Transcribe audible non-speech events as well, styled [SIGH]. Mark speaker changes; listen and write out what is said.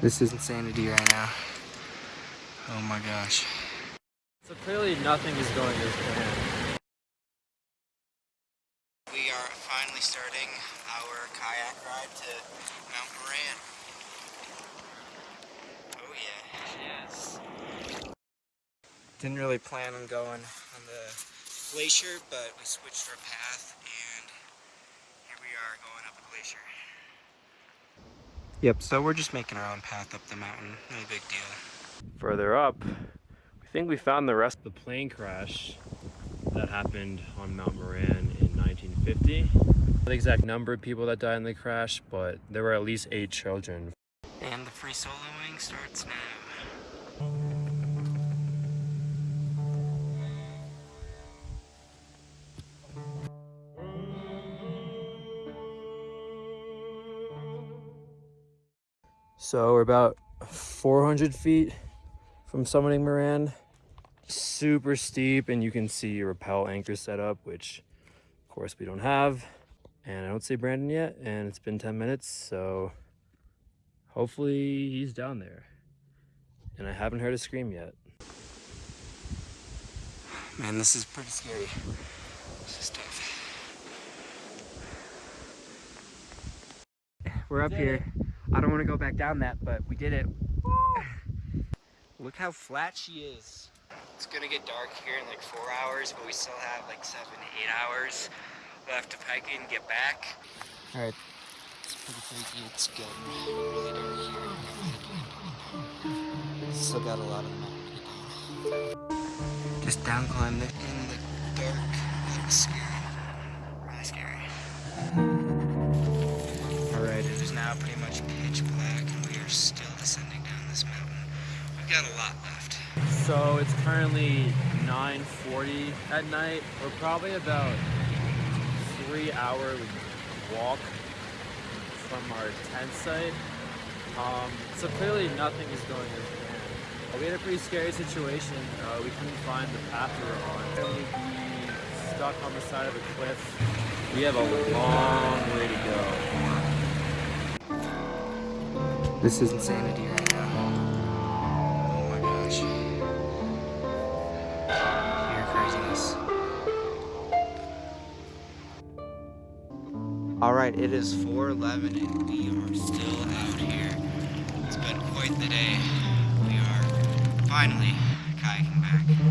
Speaker 1: This is insanity right now. Oh my gosh.
Speaker 2: So clearly nothing is going as planned.
Speaker 1: We are finally starting our kayak ride to Mount Moran. Oh yeah, yes. Didn't really plan on going on the glacier, but we switched our path and here we are going up a glacier. Yep, so we're just making our own path up the mountain, no big deal.
Speaker 2: Further up, we think we found the rest of the plane crash that happened on Mount Moran in 1950. The exact number of people that died in the crash, but there were at least eight children.
Speaker 1: And the free soloing starts now.
Speaker 2: So we're about 400 feet from summiting Moran. Super steep and you can see your rappel anchor set up, which of course we don't have. And I don't see Brandon yet and it's been 10 minutes, so hopefully he's down there. And I haven't heard a scream yet.
Speaker 1: Man, this is pretty scary. This is tough. We're up here. I don't want to go back down that, but we did it. [SIGHS] Look how flat she is. It's gonna get dark here in like four hours, but we still have like seven, eight hours left to hike and get back. All right, it's pretty crazy. It's getting really dark here. Still got a lot of mountain to go. Just down climb it in the dark. That was scary. We've got a lot left.
Speaker 2: So it's currently 9.40 at night. We're probably about three hour walk from our tent site. Um, so clearly nothing is going as planned. We had a pretty scary situation. Uh, we couldn't find the path we were on. We'd be stuck on the side of a cliff. We have a long way to go.
Speaker 1: This is insanity right Alright, it is 4.11 and we are still out here. It's been quite the day. We are finally kayaking back.